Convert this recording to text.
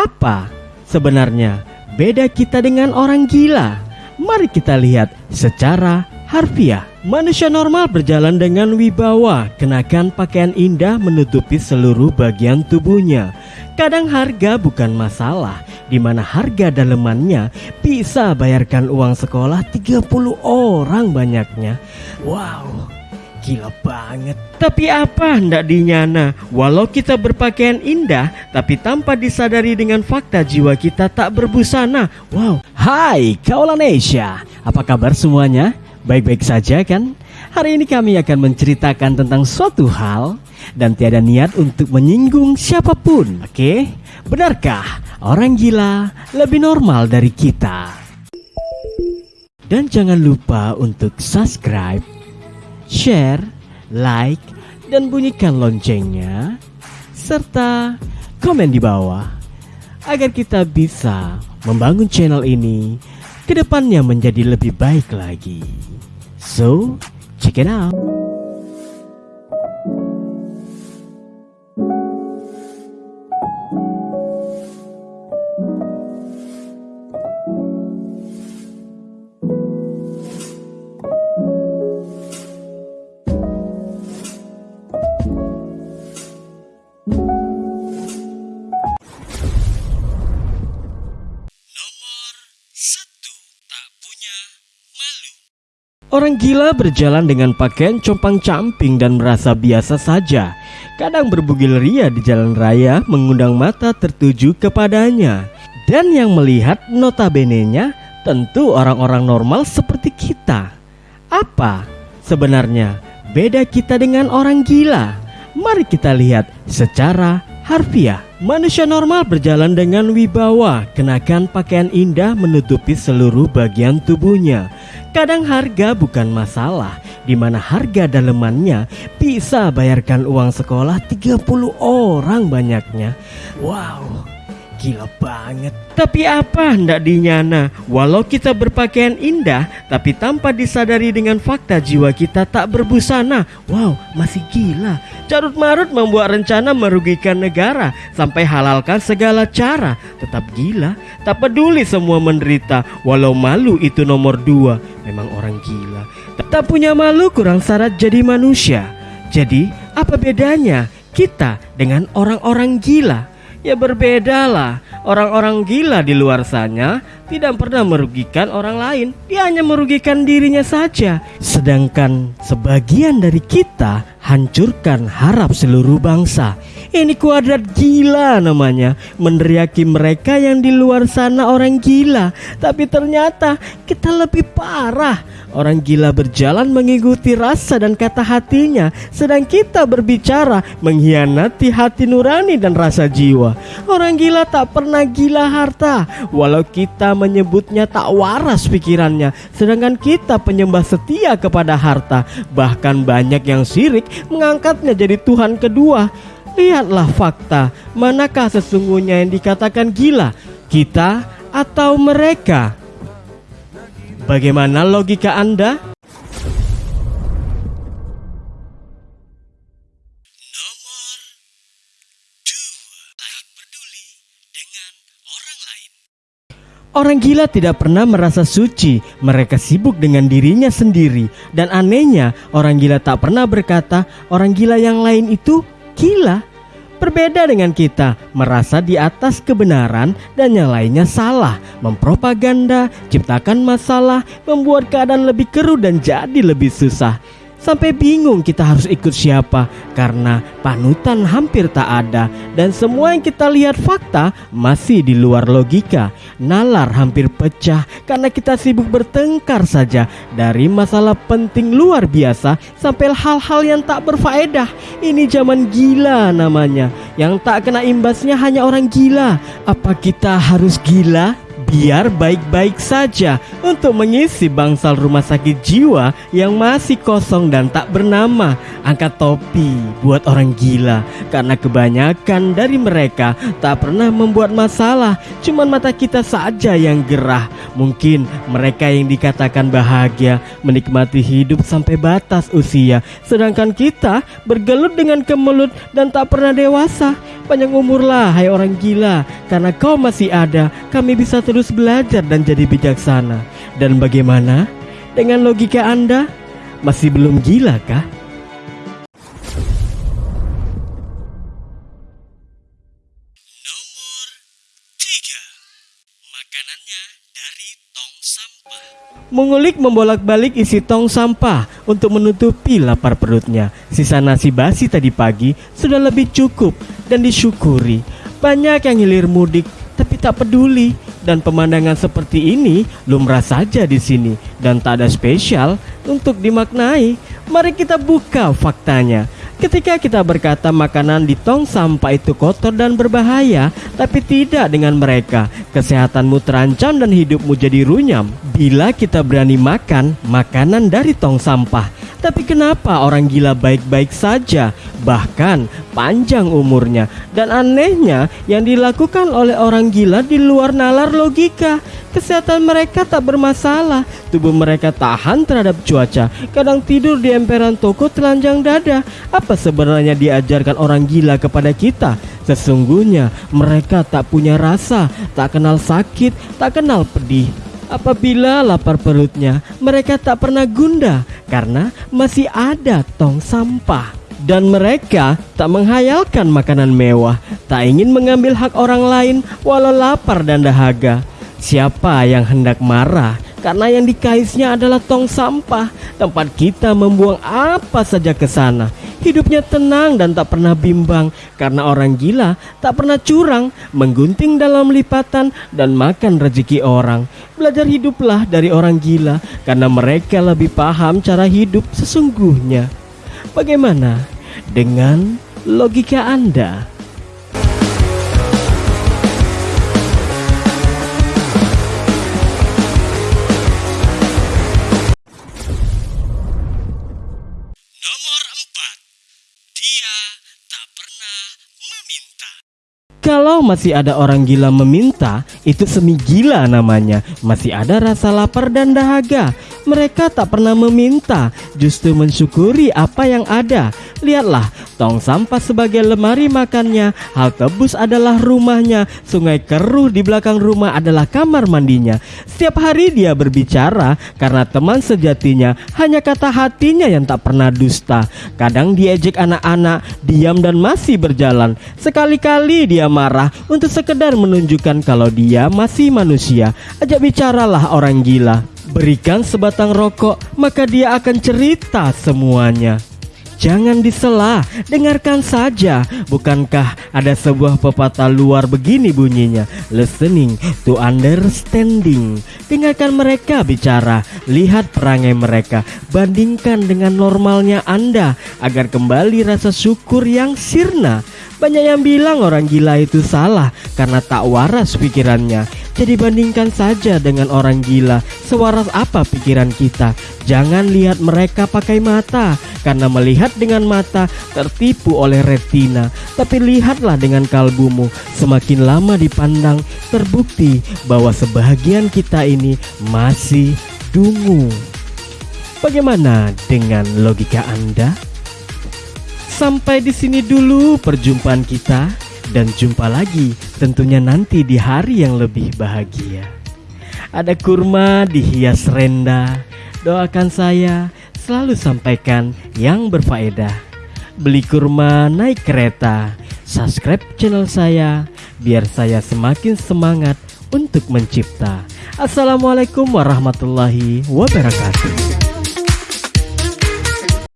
Apa sebenarnya beda kita dengan orang gila? Mari kita lihat secara harfiah. Manusia normal berjalan dengan wibawa, kenakan pakaian indah menutupi seluruh bagian tubuhnya. Kadang harga bukan masalah, di mana harga dalemannya bisa bayarkan uang sekolah 30 orang banyaknya. Wow, Gila banget Tapi apa hendak dinyana Walau kita berpakaian indah Tapi tanpa disadari dengan fakta jiwa kita tak berbusana Wow Hai Kaulan Asia Apa kabar semuanya? Baik-baik saja kan? Hari ini kami akan menceritakan tentang suatu hal Dan tiada niat untuk menyinggung siapa pun Oke? Benarkah orang gila lebih normal dari kita? Dan jangan lupa untuk subscribe share, like, dan bunyikan loncengnya, serta komen di bawah agar kita bisa membangun channel ini ke depannya menjadi lebih baik lagi. So, check it out. Orang gila berjalan dengan pakaian compang-camping dan merasa biasa saja. Kadang berbugil ria di jalan raya mengundang mata tertuju kepadanya. Dan yang melihat notabene-nya tentu orang-orang normal seperti kita. Apa sebenarnya beda kita dengan orang gila? Mari kita lihat secara harfiah. Manusia normal berjalan dengan wibawa, kenakan pakaian indah menutupi seluruh bagian tubuhnya. Kadang harga bukan masalah, di mana harga dalemannya bisa bayarkan uang sekolah 30 orang banyaknya. Wow, gila banget. Tapi apa hendak dinyana? Walau kita berpakaian indah, tapi tanpa disadari dengan fakta jiwa kita tak berbusana. Wow, masih gila. Carut marut membuat rencana merugikan negara sampai halalkan segala cara. Tetap gila, tak peduli semua menderita. Walau malu itu nomor dua, memang orang gila. Tak punya malu kurang syarat jadi manusia. Jadi apa bedanya kita dengan orang-orang gila? Ya berbedalah. Orang-orang gila di luar sana tidak pernah merugikan orang lain. Dia hanya merugikan dirinya saja. Sedangkan sebagian dari kita hancurkan harap seluruh bangsa Ini kuadrat gila namanya. Meneriaki mereka yang di luar sana orang gila. Tapi ternyata kita lebih parah. Orang gila berjalan mengikuti rasa dan kata hatinya Sedang kita berbicara mengkhianati hati nurani dan rasa jiwa. Orang gila tak pernah gila harta Walau kita menyebutnya tak waras pikirannya Sedangkan kita penyembah setia kepada harta. Bahkan banyak yang sirik mengangkatnya jadi Tuhan kedua Lihatlah fakta Manakah sesungguhnya yang dikatakan gila Kita atau mereka Bagaimana logika Anda? Orang gila tidak pernah merasa suci, mereka sibuk dengan dirinya sendiri. Dan anehnya, orang gila tak pernah berkata, orang gila yang lain itu gila. Berbeda dengan kita, merasa di atas kebenaran dan yang lainnya salah, mempropaganda, ciptakan masalah, membuat keadaan lebih keruh dan jadi lebih susah. Sampai bingung kita harus ikut siapa karena panutan hampir tak ada dan semua yang kita lihat fakta masih di luar logika. Nalar hampir pecah karena kita sibuk bertengkar saja dari masalah penting luar biasa sampai hal-hal yang tak berfaedah. Ini zaman gila namanya. Yang tak kena imbasnya hanya orang gila. Apa kita harus gila? Biar baik-baik saja untuk mengisi bangsal rumah sakit jiwa yang masih kosong dan tak bernama. Angkat topi buat orang gila karena kebanyakan dari mereka tak pernah membuat masalah, cuman mata kita saja yang gerah. Mungkin mereka yang dikatakan bahagia menikmati hidup sampai batas usia, sedangkan kita bergelut dengan kemelut dan tak pernah dewasa. Panjang umurlah hai orang gila Karena kau masih ada Kami bisa terus belajar dan jadi bijaksana Dan bagaimana? Dengan logika anda Masih belum gila kah? Mengulik membolak-balik isi tong sampah untuk menutupi lapar perutnya. Sisa nasi basi tadi pagi sudah lebih cukup dan disyukuri. Banyak yang hilir mudik tapi tak peduli dan pemandangan seperti ini lumrah saja di sini dan tak ada spesial untuk dimaknai. Mari kita buka faktanya. Ketika kita berkata makanan di tong sampah itu kotor dan berbahaya, tapi tidak dengan mereka. Kesehatanmu terancam dan hidupmu jadi runyam. Bila kita berani makan makanan dari tong sampah, tapi kenapa orang gila baik-baik saja, bahkan panjang umurnya? Dan anehnya, yang dilakukan oleh orang gila di luar nalar logika. Kesehatan mereka tak bermasalah, tubuh mereka tahan terhadap cuaca, kadang tidur di emperan toko telanjang dada. Apa sebenarnya diajarkan orang gila kepada kita? Sesungguhnya mereka tak punya rasa, tak kenal sakit, tak kenal pedih. Apabila lapar perutnya, mereka tak pernah gunda karena masih ada tong sampah. Dan mereka tak menghayalkan makanan mewah, tak ingin mengambil hak orang lain walau lapar dan dahaga. Siapa yang hendak marah karena yang dikaisnya adalah tong sampah, tempat kita membuang apa saja ke sana. Hidupnya tenang dan tak pernah bimbang karena orang gila tak pernah curang, menggunting dalam lipatan dan makan rezeki orang. Belajar hiduplah dari orang gila karena mereka lebih paham cara hidup sesungguhnya. Bagaimana dengan logika Anda? Nomor 4. Dia tak pernah meminta. Kalau masih ada orang gila meminta, itu semi gila namanya. Masih ada rasa lapar dan dahaga. Mereka tak pernah meminta, justru mensyukuri apa yang ada. Lihatlah, tong sampah sebagai lemari makannya, halte bus adalah rumahnya, sungai keruh di belakang rumah adalah kamar mandinya. Setiap hari dia berbicara karena teman sejatinya hanya kata hatinya yang tak pernah dusta. Kadang diejek anak-anak, diam dan masih berjalan. Sekali-kali dia marah untuk sekedar menunjukkan kalau dia masih manusia. Ajak bicaralah orang gila. Berikan sebatang rokok, maka dia akan cerita semuanya. Jangan disela, dengarkan saja. Bukankah ada sebuah pepatah luar begini bunyinya? Listening to understanding. Dengarkan mereka bicara, lihat perangai mereka, bandingkan dengan normalnya Anda agar kembali rasa syukur yang sirna. Banyak yang bilang orang gila itu salah karena tak waras pikirannya. Jadi bandingkan saja dengan orang gila, sewaras apa pikiran kita. Jangan lihat mereka pakai mata, karena melihat dengan mata tertipu oleh retina. Tapi lihatlah dengan kalbumu, semakin lama dipandang, terbukti bahwa sebahagian kita ini masih dungu. Bagaimana dengan logika Anda? Sampai di sini dulu perjumpaan kita dan jumpa lagi tentunya nanti di hari yang lebih bahagia. Ada kurma dihias renda. Doakan saya selalu sampaikan yang berfaedah. Beli kurma naik kereta. Subscribe channel saya biar saya semakin semangat untuk mencipta. Assalamualaikum warahmatullahi wabarakatuh.